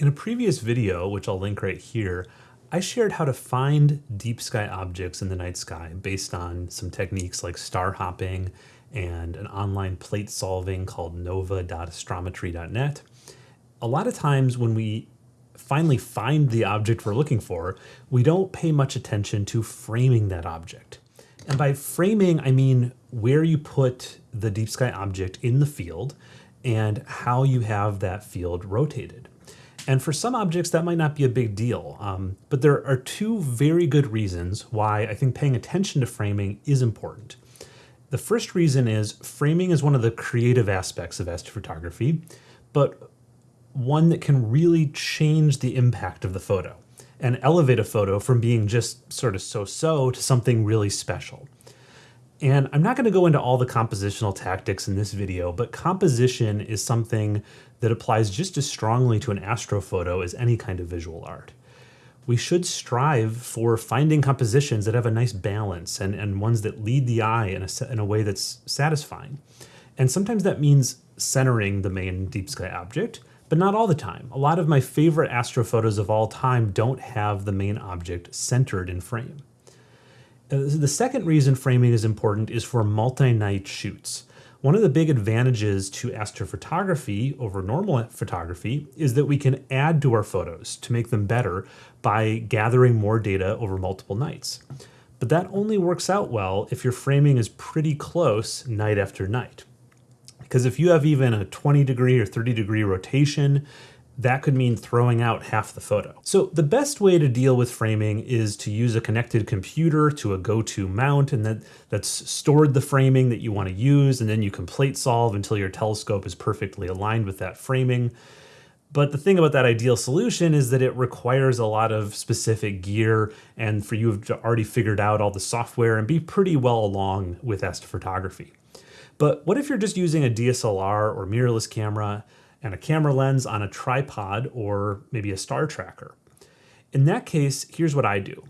In a previous video, which I'll link right here, I shared how to find deep sky objects in the night sky based on some techniques like star hopping and an online plate solving called nova.astrometry.net. A lot of times when we finally find the object we're looking for, we don't pay much attention to framing that object. And by framing, I mean where you put the deep sky object in the field and how you have that field rotated. And for some objects, that might not be a big deal. Um, but there are two very good reasons why I think paying attention to framing is important. The first reason is framing is one of the creative aspects of astrophotography, but one that can really change the impact of the photo and elevate a photo from being just sort of so-so to something really special. And I'm not going to go into all the compositional tactics in this video, but composition is something that applies just as strongly to an astrophoto as any kind of visual art. We should strive for finding compositions that have a nice balance and, and ones that lead the eye in a, in a way that's satisfying. And sometimes that means centering the main deep sky object, but not all the time. A lot of my favorite astrophotos of all time don't have the main object centered in frame. Uh, the second reason framing is important is for multi-night shoots. One of the big advantages to astrophotography over normal photography is that we can add to our photos to make them better by gathering more data over multiple nights. But that only works out well if your framing is pretty close night after night. Because if you have even a 20 degree or 30 degree rotation, that could mean throwing out half the photo. So the best way to deal with framing is to use a connected computer to a go-to mount and that, that's stored the framing that you want to use and then you can plate solve until your telescope is perfectly aligned with that framing. But the thing about that ideal solution is that it requires a lot of specific gear and for you to already figured out all the software and be pretty well along with astrophotography. But what if you're just using a DSLR or mirrorless camera and a camera lens on a tripod or maybe a star tracker. In that case, here's what I do.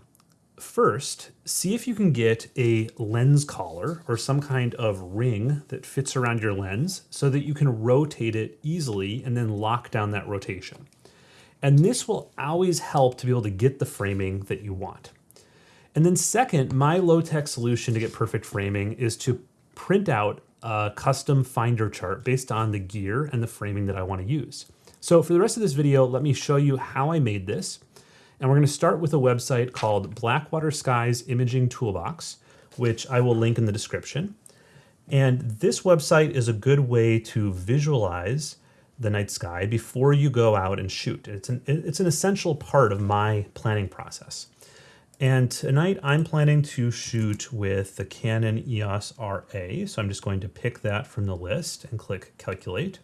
First, see if you can get a lens collar or some kind of ring that fits around your lens so that you can rotate it easily and then lock down that rotation. And this will always help to be able to get the framing that you want. And then second, my low-tech solution to get perfect framing is to print out a custom finder chart based on the gear and the framing that I want to use. So for the rest of this video, let me show you how I made this. And we're going to start with a website called Blackwater Skies Imaging Toolbox, which I will link in the description. And this website is a good way to visualize the night sky before you go out and shoot. It's an, it's an essential part of my planning process. And tonight I'm planning to shoot with the Canon EOS RA. So I'm just going to pick that from the list and click calculate.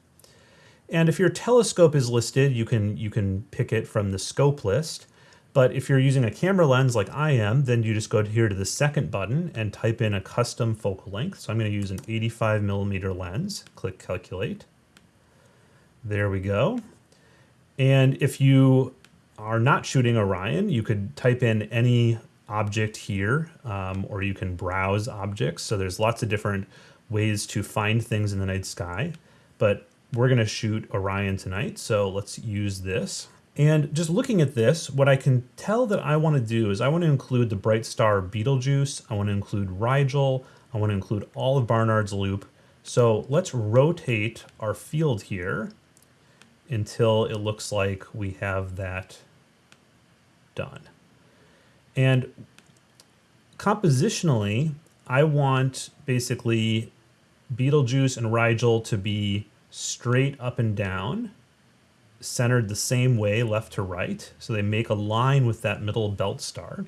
And if your telescope is listed, you can, you can pick it from the scope list. But if you're using a camera lens like I am, then you just go here to the second button and type in a custom focal length. So I'm going to use an 85 millimeter lens, click calculate. There we go. And if you are not shooting Orion, you could type in any object here, um, or you can browse objects. So there's lots of different ways to find things in the night sky, but we're gonna shoot Orion tonight. So let's use this. And just looking at this, what I can tell that I wanna do is I wanna include the bright star Betelgeuse, I wanna include Rigel, I wanna include all of Barnard's Loop. So let's rotate our field here until it looks like we have that done. And compositionally, I want basically Betelgeuse and Rigel to be straight up and down, centered the same way left to right. So they make a line with that middle belt star.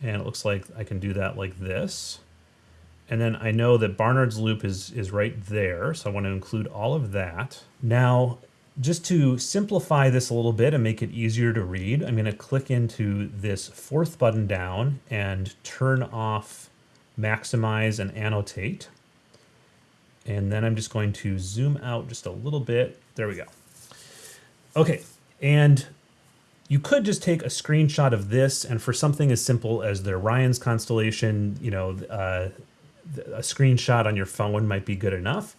And it looks like I can do that like this. And then I know that Barnard's loop is, is right there. So I want to include all of that. Now, just to simplify this a little bit and make it easier to read, I'm going to click into this fourth button down and turn off maximize and annotate. And then I'm just going to zoom out just a little bit. There we go. Okay, and you could just take a screenshot of this and for something as simple as the Orion's constellation, you know, uh, a screenshot on your phone might be good enough.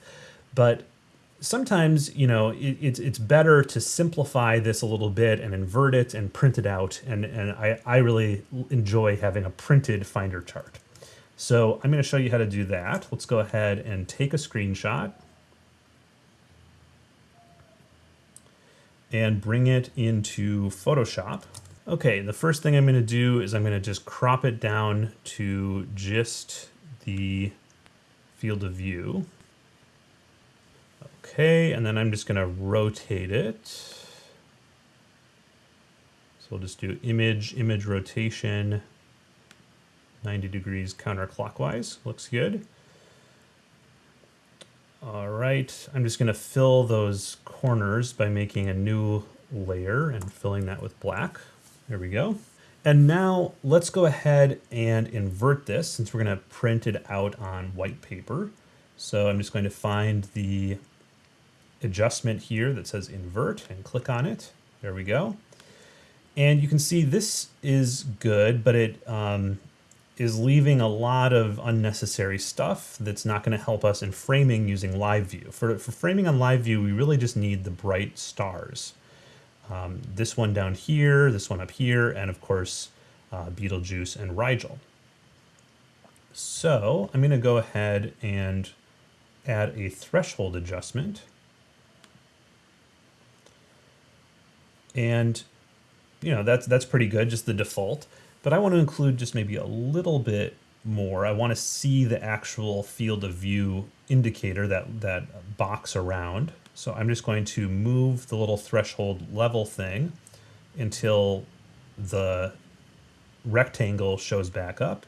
But sometimes you know it, it's it's better to simplify this a little bit and invert it and print it out. And and I, I really enjoy having a printed finder chart. So I'm going to show you how to do that. Let's go ahead and take a screenshot and bring it into Photoshop. Okay the first thing I'm going to do is I'm going to just crop it down to just the field of view Okay, and then I'm just going to rotate it. So we'll just do image, image rotation, 90 degrees counterclockwise. Looks good. All right, I'm just going to fill those corners by making a new layer and filling that with black. There we go. And now let's go ahead and invert this since we're going to print it out on white paper. So I'm just going to find the adjustment here that says invert and click on it. There we go. And you can see this is good, but it um, is leaving a lot of unnecessary stuff that's not going to help us in framing using live view. For, for framing on live view, we really just need the bright stars. Um, this one down here, this one up here, and of course, uh, Betelgeuse and Rigel. So I'm going to go ahead and add a threshold adjustment. And, you know, that's, that's pretty good, just the default. But I want to include just maybe a little bit more. I want to see the actual field of view indicator, that, that box around. So I'm just going to move the little threshold level thing until the rectangle shows back up.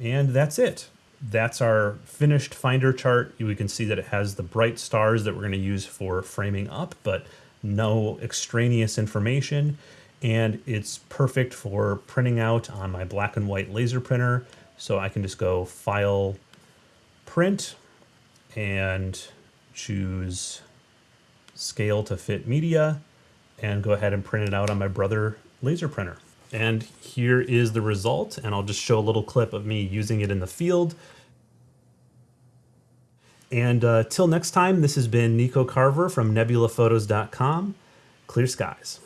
And that's it. That's our finished finder chart. We can see that it has the bright stars that we're going to use for framing up, but no extraneous information, and it's perfect for printing out on my black and white laser printer. So I can just go File, Print, and choose Scale to Fit Media, and go ahead and print it out on my Brother laser printer. And here is the result, and I'll just show a little clip of me using it in the field. And uh, till next time, this has been Nico Carver from nebulaphotos.com. Clear skies.